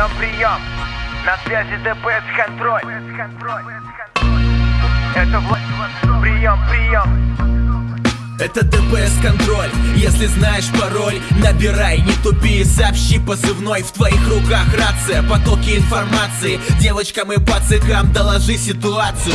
Прием, прием. На связи ДПС контроль. Это власть. Прием, прием. Это ДПС контроль, если знаешь пароль Набирай, не тупи, сообщи позывной В твоих руках рация, потоки информации Девочкам и пацикам доложи ситуацию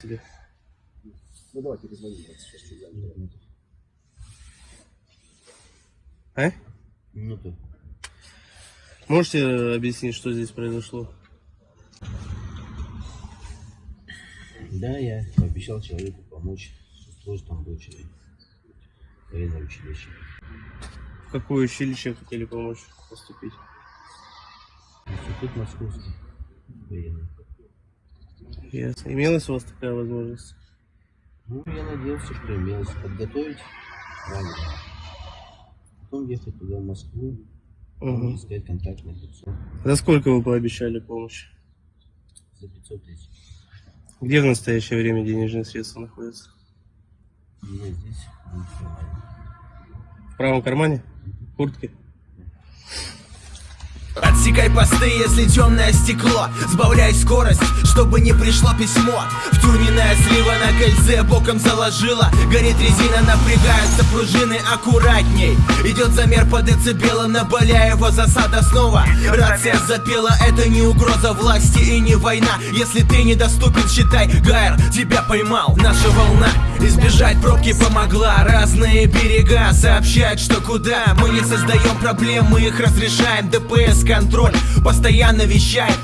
себе. Ну давай перезвоним. А? Минуту. Можете объяснить, что здесь произошло? Да, я пообещал человеку помочь с устройством дочери. Военное училище. В какое училище хотели помочь поступить? Институт московский. Военный. Ясно. Имелась у вас такая возможность? Ну, я надеялся, что имелось подготовить правильно. Потом ехать туда, в Москву, Угу. искать контактное лицо За сколько вы пообещали помощь? за 500 тысяч. Где в настоящее время денежные средства находятся? У меня здесь нормально. В правом кармане? В куртке? Отсекай посты, если темное стекло. Сбавляй скорость, чтобы не пришло письмо. Втюненная слива на кольце боком заложила. Горит резина, напрягаются пружины аккуратней. Идет замер по децибелам на Боляева засада снова. Рация запела, это не угроза власти и не война. Если ты недоступен, считай, Гайр тебя поймал. Наша волна избежать пробки помогла. Разные берега сообщают, что куда. Мы не создаем проблем, мы их разрешаем. ДПС контроль постоянно вещает